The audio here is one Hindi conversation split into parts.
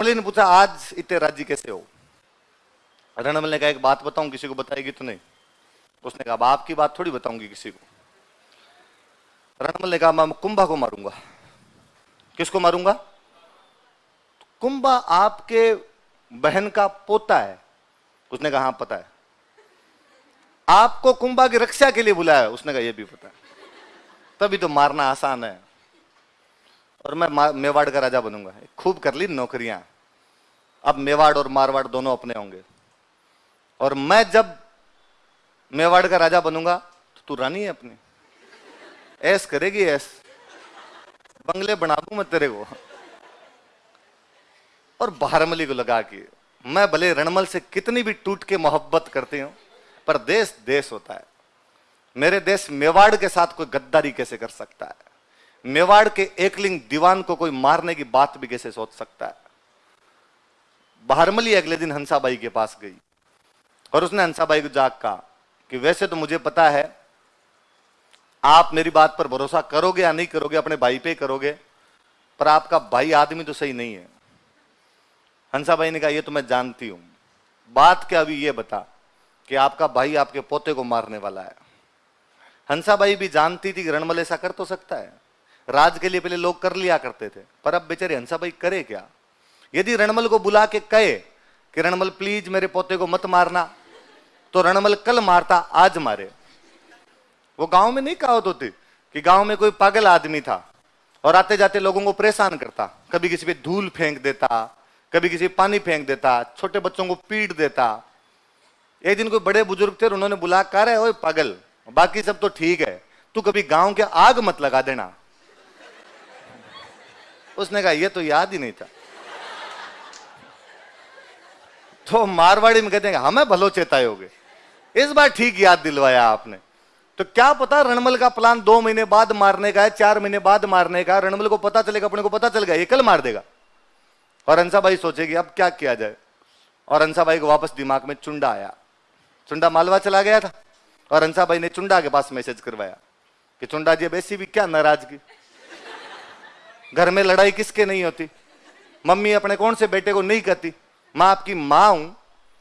रणमल ने पूछा, आज इतने राज्य कैसे हो? रणमल ने कहा एक बात बताऊँ, किसी को बताएगी तो नहीं। उसने कहा अब आपकी बात थोड़ी बताऊँगी किसी को। रणमल ने कहा मैं कुंभा को मारूँगा। किसको मारूँगा? कुंभा आपके बहन का पोता है। उसने कहा हाँ पता है। आपको कुंभा की रक्षा के लिए बुलाया, उसने कहा यह भी पता है। तभी तो मारना आसान है। और मैं, मेवाड़ का राजा बनूँगा। खूब कर ली नौकरियाँ। अब मेवाड़ और मारवाड़ दोनों अपने होंगे। और मैं जब मेवाड़ का राजा बनूँगा तो तू रानी है अपनी। ऐस करेगी ऐस। बंगले बना दू मैं तेरे को। और बाहरमली को लगा के, मैं भले रणमल से कितनी भी टूट के मोहब्बत करती हूँ, पर देश देश होता है। मेरे देश मेवाड़ के साथ कोई गद्दारी कैसे कर सकता है? मेवाड़ के एकलिंग दीवान को कोई मारने की बात भी कैसे सोच सकता है? बाहरमली अगले दिन हंसाबाई के पास गई। और उसने हंसाबाई को जाग कहा कि वैसे तो मुझे पता है, आप मेरी बात पर भरोसा करोगे या नहीं करोगे, अपने भाई पे करोगे, पर आपका भाई आदमी तो सही नहीं है। हंसाबाई ने कहा, ये तो मैं जानती हूँ। बात क्या अभी ये बता कि आपका भाई आपके पोते को मारने वाला है। हंसाबाई भी जानती थी कि रणमल ऐसा कर तो सकता है। राज के लिए पहले लोग कर लिया करते थे, पर अब बेचारे हंसाबाई करे क्या? यदि रणमल को बुला के कहे कि रणमल प्लीज़ मेरे पोते को मत मारना तो रणमल कल मारता, आज मारे। वो गाँव में नहीं कहावत होती कि गाँव में कोई पागल आदमी था और आते जाते लोगों को परेशान करता। कभी किसी पे धूल फेंक देता, कभी किसी पानी फेंक देता, छोटे बच्चों को पीट देता। एक दिन कोई बड़े बुज़ुर्ग थे उन्होंने बुला कर है पागल, बाकी सब तो ठीक है, तू कभी गाँव के आग मत लगा देना। उसने कहा यह तो याद ही नहीं था। तो मारवाड़ी में कहते हैं हमें भलो चेताए होगे इस बार ठीक याद दिलवाया आपने। तो क्या पता रणमल का प्लान दो महीने बाद मारने का है, चार महीने बाद मारने का रणमल को पता चलेगा, अपने को पता चल गया ये कल मार देगा। और अंसा भाई सोचेगी, अब क्या किया जाए? और अंसा भाई को वापस दिमाग में चुंडा आया। चुंडा मालवा चला गया था। और अंसा भाई ने चुंडा के पास मैसेज करवाया कि, चुंडा जी, अब ऐसी भी क्या नाराज़गी? घर में लड़ाई किसके नहीं होती? मम्मी अपने कौन से बेटे को नहीं कहती? मैं आपकी माँ हूँ।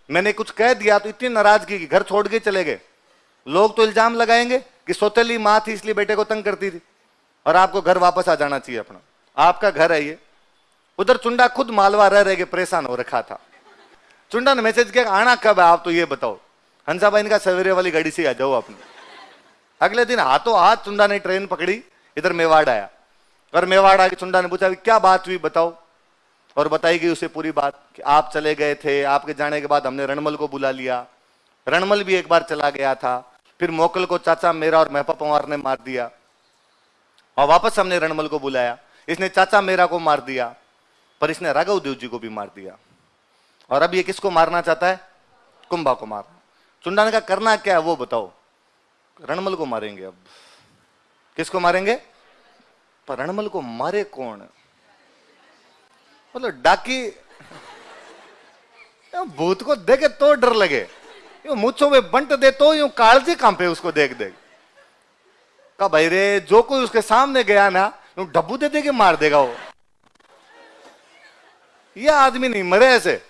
मैंने कुछ कह दिया तो इतनी नाराज़गी की, घर छोड़ के चले गए। लोग तो इल्ज़ाम लगाएँगे कि सोतेली माँ थी, इसलिए बेटे को तंग करती थी। और आपको घर वापस आ जाना चाहिए अपना। आपका घर है ये। उधर चुंडा खुद मालवा रह रह के परेशान हो रखा था। चुंडा ने मैसेज किया, आना कब है? आप तो ये बताओ। हंसा भाई का सवेरे वाली गाड़ी से आ जाओ अपने अगले दिन हाथों हाथ चुंडा ने ट्रेन पकड़ी, इधर मेवाड़ आया। और मेवाड़ आके चुंडा ने पूछा क्या बात हुई बताओ? और बताई गई उसे पूरी बात कि आप चले गए थे, आपके जाने के बाद हमने रणमल को बुला लिया। रणमल भी एक बार चला गया था, फिर मोकल को चाचा मेरा और महपा पवार ने मार दिया। और वापस हमने रणमल को बुलाया। इसने चाचा मेरा को मार दिया, पर इसने राघव देव जी को भी मार दिया। और अब ये किसको मारना चाहता है? कुंभा को मार। चुंडा ने कहा करना क्या है वो बताओ। रणमल को मारेंगे अब। किसको मारेंगे? पर रणमल को मारे कौन? मतलब डाकी भूत को देखे तो डर लगे। यू मुछो में बंट दे तो यूँ कालजी कांपे उसको देख देख। का भाई रे, जो कोई उसके सामने गया ना, यूँ डब्बू दे दे के मार देगा वो। यह आदमी नहीं मरे ऐसे।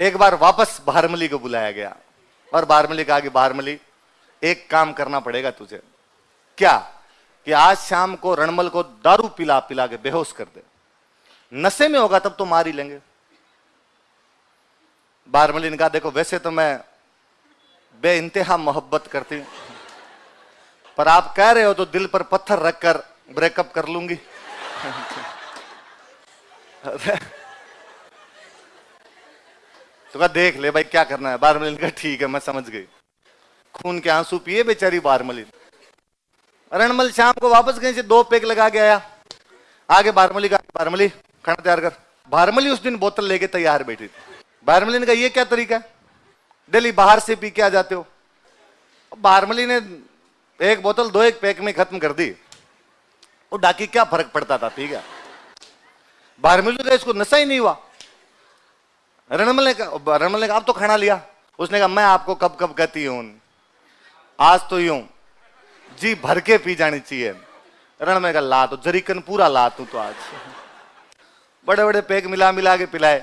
एक बार वापस बारमली को बुलाया गया। और बारमली कहा कि बारमली एक काम करना पड़ेगा तुझे। क्या? कि आज शाम को रणमल को दारू पिला पिला के बेहोश कर दे। नशे में होगा, तब तो मार ही लेंगे। बारमली ने कहा देखो, वैसे तो मैं बे इंतहा मोहब्बत करती हूँ। पर आप कह रहे हो तो दिल पर पत्थर रखकर ब्रेकअप कर लूँगी। तो कहा, देख ले भाई, क्या करना है? बारमलिन का ठीक है, मैं समझ गई। खून के आँसू पिए बेचारी बारमलिन रणमल शाम को वापस गए से दो पेक लगा के आया। आगे बारमली का बारमली खाना तैयार कर। बारमली उस दिन बोतल लेके तैयार बैठी थी। बारमली ने कहा, ये क्या तरीका है? डेली बाहर से पी के आ जाते हो? बारमली ने एक बोतल दो एक पैक में खत्म कर दी। वो डाकी क्या फ़र्क पड़ता था, ठीक है? बारमली का इसको नशा ही नहीं हुआ। रणमल ने कहा, रणमल ने कहा अब तो खाना लिया। उसने कहा, मैं आपको कब कब कहती हूँ, आज तो यूँ। जी भर के पी जानी चाहिए। रणमल का ला तो जरीकन पूरा ला तू तो आज। बड़े बड़े पैक मिला मिला के पिलाए।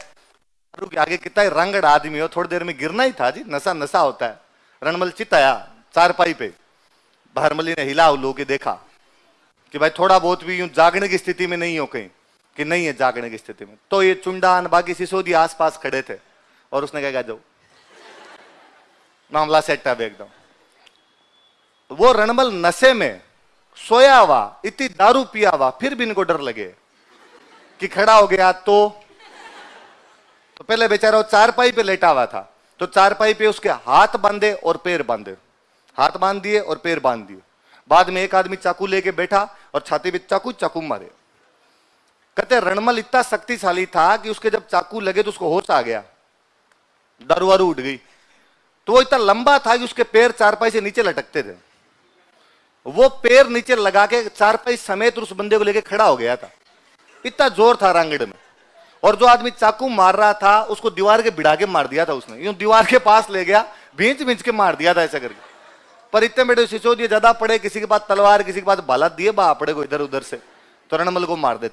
आगे कितना रंगड़ आदमी हो, थोड़ी देर में गिरना ही था जी नशा नशा होता है। रणमल चित आया चारपाई पे। भरमली ने हिला उलो के देखा कि भाई थोड़ा बहुत भी यूँ जागने की स्थिति में नहीं हो कहीं, कि नहीं है जागने की स्थिति में। तो ये चुंडान, बाकी सिसोदी आसपास खड़े थे और उसने क्या जाओ। मामला सेट है एकदम। वो रणमल नशे में सोया हुआ, इतनी दारू पिया हुआ, फिर भी इनको डर लगे। कि खड़ा हो गया तो? तो पहले बेचारा वो चारपाई पे लेटा हुआ था। तो चारपाई पे उसके हाथ बांधे और पैर बांधे। हाथ बाँध दिए और पैर बाँध दिए। बाद में एक आदमी चाकू लेके बैठा और छाती पे चाकू चाकू मारे। कहते, रणमल इतना शक्तिशाली था कि उसके जब चाकू लगे तो उसको होश आ गया। दारू वारू उठ गई। तो वो इतना लंबा था कि उसके पैर चारपाई से नीचे लटकते थे। वो पैर नीचे लगा के चारपाई समेत उस बंदे को लेके खड़ा हो गया था। इतना ज़ोर था रंगड़ में। और जो आदमी चाकू मार रहा था, उसको दीवार के बिड़ा के मार दिया था उसने। यूँ दीवार के पास ले गया भींच भींच के मार दिया था ऐसा करके। पर इतने बेटे सिसोदिए ज़्यादा पड़े, किसी के पास तलवार, किसी के पास बाला दिए बा पड़े को इधर उधर से। तो रणमल को मार देते।